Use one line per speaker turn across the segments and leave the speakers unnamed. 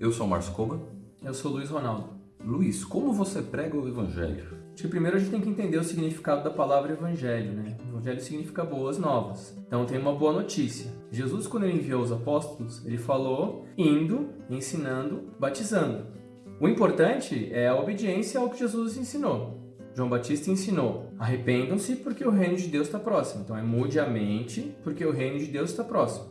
Eu sou o Márcio Coba.
Eu sou o Luiz Ronaldo.
Luiz, como você prega o Evangelho?
Acho que primeiro a gente tem que entender o significado da palavra Evangelho, né? Evangelho significa boas novas. Então tem uma boa notícia. Jesus, quando ele enviou os apóstolos, ele falou indo, ensinando, batizando. O importante é a obediência ao que Jesus ensinou. João Batista ensinou: arrependam-se porque o reino de Deus está próximo. Então é mude a mente porque o reino de Deus está próximo.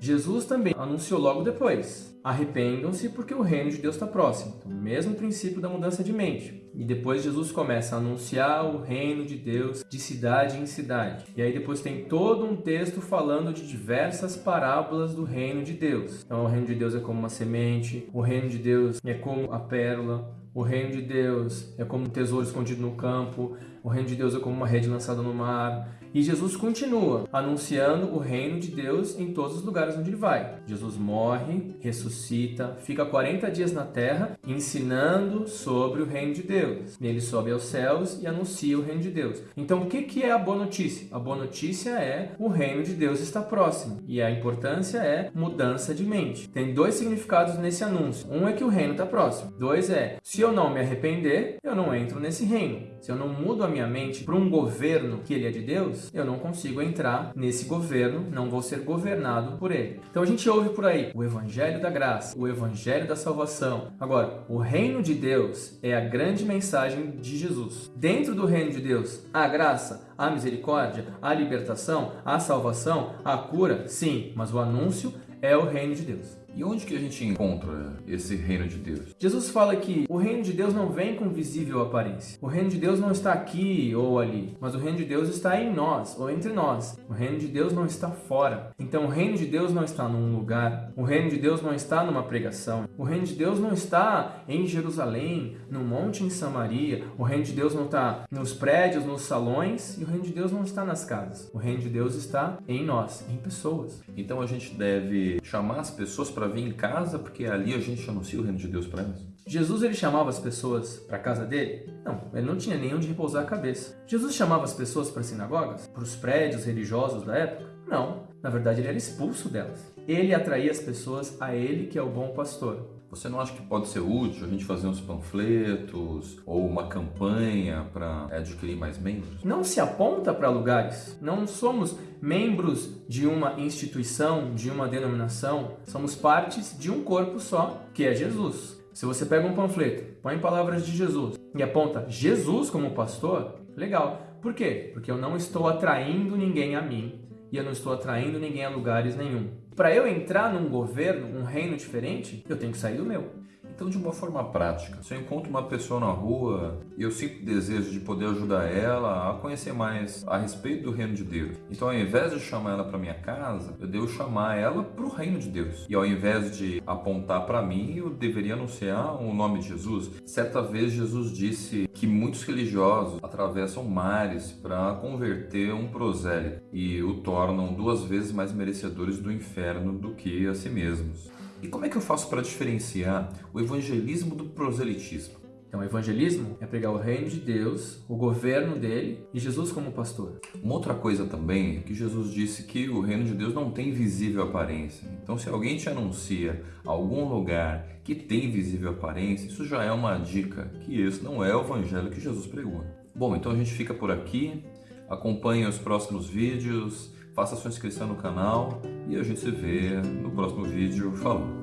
Jesus também anunciou logo depois: arrependam-se porque o reino de Deus está próximo. Então, mesmo princípio da mudança de mente. E depois Jesus começa a anunciar o reino de Deus de cidade em cidade. E aí depois tem todo um texto falando de diversas parábolas do reino de Deus. Então, o reino de Deus é como uma semente, o reino de Deus é como a pérola, o reino de Deus é como um tesouro escondido no campo, o reino de Deus é como uma rede lançada no mar. E Jesus continua anunciando o reino de Deus em todos os lugares onde ele vai. Jesus morre, ressuscita, fica 40 dias na terra ensinando sobre o reino de Deus. Ele sobe aos céus e anuncia o reino de Deus. Então, o que é a boa notícia? A boa notícia é o reino de Deus está próximo. E a importância é mudança de mente. Tem dois significados nesse anúncio. Um é que o reino está próximo. Dois é, se eu não me arrepender, eu não entro nesse reino. Se eu não mudo a minha mente para um governo que ele é de Deus, eu não consigo entrar nesse governo, não vou ser governado por ele. Então a gente ouve por aí o evangelho da graça, o evangelho da salvação. Agora, o reino de Deus é a grande mensagem de Jesus. Dentro do reino de Deus, a graça, a misericórdia, a libertação, a salvação, a cura, sim, mas o anúncio é o reino de Deus.
E onde que a gente encontra esse reino de Deus?
Jesus fala que o reino de Deus não vem com visível aparência. O reino de Deus não está aqui ou ali, mas o reino de Deus está em nós ou entre nós. O reino de Deus não está fora. Então o reino de Deus não está num lugar. O reino de Deus não está numa pregação. O reino de Deus não está em Jerusalém, no monte em Samaria. O reino de Deus não está nos prédios, nos salões. E o reino de Deus não está nas casas. O reino de Deus está em nós, em pessoas.
Então a gente deve chamar as pessoas para para vir em casa, porque ali a gente anuncia o reino de Deus para elas?
Jesus ele chamava as pessoas para a casa dele? Não, ele não tinha nem onde repousar a cabeça. Jesus chamava as pessoas para sinagogas? Para os prédios religiosos da época? Não, na verdade ele era expulso delas. Ele atraía as pessoas a ele que é o bom pastor.
Você não acha que pode ser útil a gente fazer uns panfletos ou uma campanha para adquirir mais membros?
Não se aponta para lugares. Não somos membros de uma instituição, de uma denominação. Somos partes de um corpo só, que é Jesus. Se você pega um panfleto, põe palavras de Jesus e aponta Jesus como pastor, legal. Por quê? Porque eu não estou atraindo ninguém a mim e eu não estou atraindo ninguém a lugares nenhum. Para eu entrar num governo, um reino diferente, eu tenho que sair do meu.
Então, de uma forma prática, se eu encontro uma pessoa na rua e eu sinto desejo de poder ajudar ela a conhecer mais a respeito do reino de Deus, então ao invés de chamar ela para minha casa, eu devo chamar ela para o reino de Deus. E ao invés de apontar para mim, eu deveria anunciar o nome de Jesus. Certa vez Jesus disse que muitos religiosos atravessam mares para converter um prosélito e o tornam duas vezes mais merecedores do inferno do que a si mesmos. E como é que eu faço para diferenciar o evangelismo do proselitismo?
Então, o evangelismo é pregar o reino de Deus, o governo dele e Jesus como pastor.
Uma outra coisa também é que Jesus disse que o reino de Deus não tem visível aparência. Então, se alguém te anuncia algum lugar que tem visível aparência, isso já é uma dica que esse não é o evangelho que Jesus pregou. Bom, então a gente fica por aqui. Acompanhe os próximos vídeos, faça sua inscrição no canal e a gente se vê no próximo vídeo. Falou!